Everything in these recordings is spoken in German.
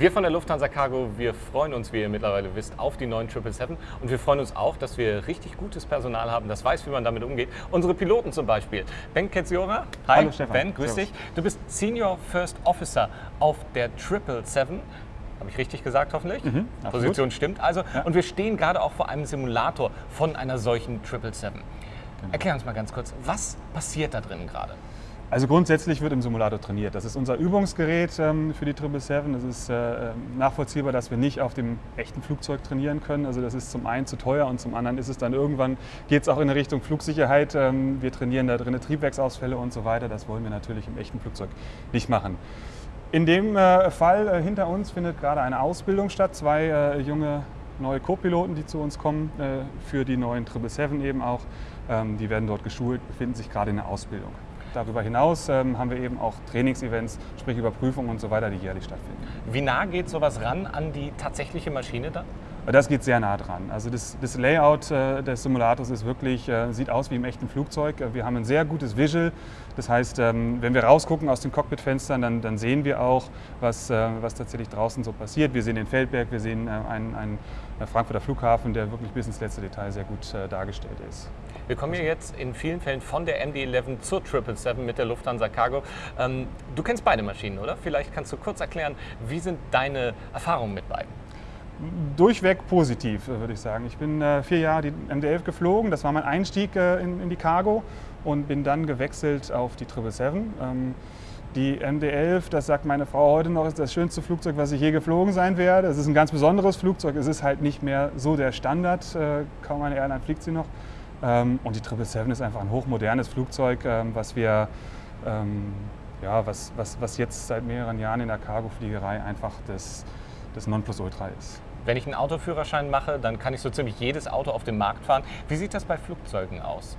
Wir von der Lufthansa Cargo, wir freuen uns, wie ihr mittlerweile wisst, auf die neuen 777 und wir freuen uns auch, dass wir richtig gutes Personal haben, das weiß, wie man damit umgeht. Unsere Piloten zum Beispiel. Ben Ketziora, hi, Hallo Stefan. Ben, grüß Servus. dich. Du bist Senior First Officer auf der 777. Habe ich richtig gesagt, hoffentlich? Mhm, absolut. Position stimmt also. Ja. Und wir stehen gerade auch vor einem Simulator von einer solchen 777. Genau. Erklär uns mal ganz kurz, was passiert da drin gerade? Also grundsätzlich wird im Simulator trainiert. Das ist unser Übungsgerät ähm, für die 777. Es ist äh, nachvollziehbar, dass wir nicht auf dem echten Flugzeug trainieren können. Also das ist zum einen zu teuer und zum anderen ist es dann irgendwann, geht es auch in Richtung Flugsicherheit. Ähm, wir trainieren da drin Triebwerksausfälle und so weiter. Das wollen wir natürlich im echten Flugzeug nicht machen. In dem äh, Fall äh, hinter uns findet gerade eine Ausbildung statt. Zwei äh, junge neue Co-Piloten, die zu uns kommen, äh, für die neuen 777 eben auch. Ähm, die werden dort geschult, befinden sich gerade in der Ausbildung. Darüber hinaus ähm, haben wir eben auch Trainingsevents, sprich Überprüfungen und so weiter, die jährlich stattfinden. Wie nah geht sowas ran an die tatsächliche Maschine dann? Das geht sehr nah dran. Also das, das Layout äh, des Simulators ist wirklich, äh, sieht aus wie im echten Flugzeug. Äh, Wir haben ein sehr gutes Visual. Das heißt, ähm, wenn wir rausgucken aus den Cockpitfenstern, dann, dann sehen wir auch, was, äh, was tatsächlich draußen so passiert. Wir sehen den Feldberg, wir sehen äh, einen, einen Frankfurter Flughafen, der wirklich bis ins letzte Detail sehr gut äh, dargestellt ist. Wir kommen hier jetzt in vielen Fällen von der MD-11 zur 777 mit der Lufthansa Cargo. Ähm, du kennst beide Maschinen, oder? Vielleicht kannst du kurz erklären, wie sind deine Erfahrungen mit beiden? Durchweg positiv, äh, würde ich sagen. Ich bin äh, vier Jahre die MD-11 geflogen. Das war mein Einstieg äh, in, die Cargo und bin dann gewechselt auf die 777. Ähm, die MD-11, das sagt meine Frau heute noch, ist das schönste Flugzeug, was ich je geflogen sein werde. Es ist ein ganz besonderes Flugzeug. Es ist halt nicht mehr so der Standard. Kaum eine Airline fliegt sie noch. Ähm, und die 777 ist einfach ein hochmodernes Flugzeug, ähm, was wir ja, was, was, was jetzt seit mehreren Jahren in der Cargofliegerei einfach das, das Nonplusultra ist. Wenn ich einen Autoführerschein mache, dann kann ich so ziemlich jedes Auto auf dem Markt fahren. Wie sieht das bei Flugzeugen aus?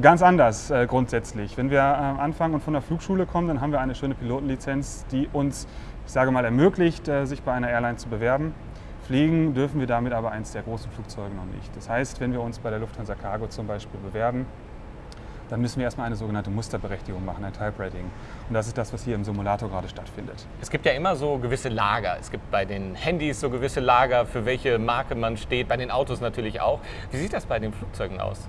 Ganz anders äh, grundsätzlich. Wenn wir äh, anfangen und von der Flugschule kommen, dann haben wir eine schöne Pilotenlizenz, die uns, ich sage mal, ermöglicht, äh, sich bei einer Airline zu bewerben. Fliegen dürfen wir damit aber eins der großen Flugzeuge noch nicht. Das heißt, wenn wir uns bei der Lufthansa Cargo zum Beispiel bewerben, dann müssen wir erstmal eine sogenannte Musterberechtigung machen, ein Type Rating. Und das ist das, was hier im Simulator gerade stattfindet. Es gibt ja immer so gewisse Lager. Es gibt bei den Handys so gewisse Lager, für welche Marke man steht, bei den Autos natürlich auch. Wie sieht das bei den Flugzeugen aus?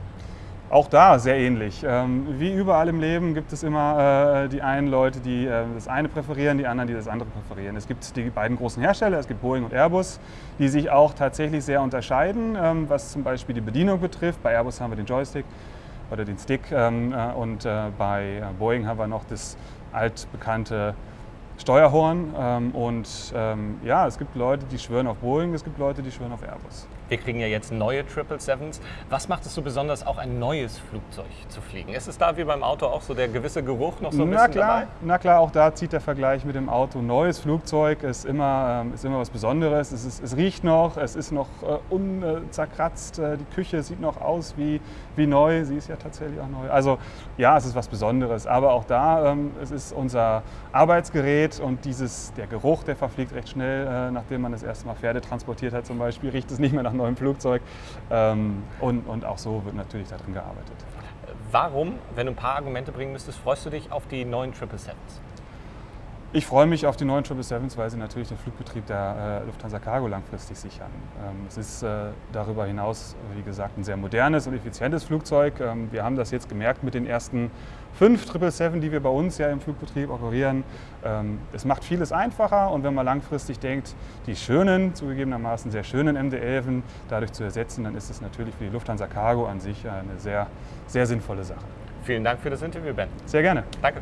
Auch da sehr ähnlich. Ähm, wie überall im Leben gibt es immer äh, die einen Leute, die äh, das eine präferieren, die anderen, die das andere präferieren. Es gibt die beiden großen Hersteller, es gibt Boeing und Airbus, die sich auch tatsächlich sehr unterscheiden, ähm, was zum Beispiel die Bedienung betrifft. Bei Airbus haben wir den Joystick oder den Stick ähm, äh, und äh, bei äh, Boeing haben wir noch das altbekannte Steuerhorn. Ähm, und ähm, ja, es gibt Leute, die schwören auf Boeing, es gibt Leute, die schwören auf Airbus. Wir kriegen ja jetzt neue 777s. Was macht es so besonders, auch ein neues Flugzeug zu fliegen? Ist es da wie beim Auto auch so der gewisse Geruch noch so ein na bisschen klar, dabei? na klar, auch da zieht der Vergleich mit dem Auto. Neues Flugzeug ist immer, ähm, ist immer was Besonderes. Es, ist, es riecht noch, es ist noch äh, unzerkratzt. Äh, die Küche sieht noch aus wie, wie neu. Sie ist ja tatsächlich auch neu. Also ja, es ist was Besonderes. Aber auch da, ähm, es ist unser Arbeitsgerät und dieses, der Geruch, der verfliegt recht schnell, äh, nachdem man das erste Mal Pferde transportiert hat zum Beispiel, riecht es nicht mehr nach neuem Flugzeug. Ähm, und, und auch so wird natürlich darin gearbeitet. Warum, wenn du ein paar Argumente bringen müsstest, freust du dich auf die neuen 777s? Ich freue mich auf die neuen 777s, weil sie natürlich den Flugbetrieb der äh, Lufthansa Cargo langfristig sichern. Ähm, es ist äh, darüber hinaus, wie gesagt, ein sehr modernes und effizientes Flugzeug. Ähm, wir haben das jetzt gemerkt mit den ersten fünf 777, die wir bei uns ja im Flugbetrieb operieren. Ähm, es macht vieles einfacher und wenn man langfristig denkt, die schönen, zugegebenermaßen sehr schönen MD-11 dadurch zu ersetzen, dann ist es natürlich für die Lufthansa Cargo an sich eine sehr, sehr sinnvolle Sache. Vielen Dank für das Interview, Ben. Sehr gerne. Danke.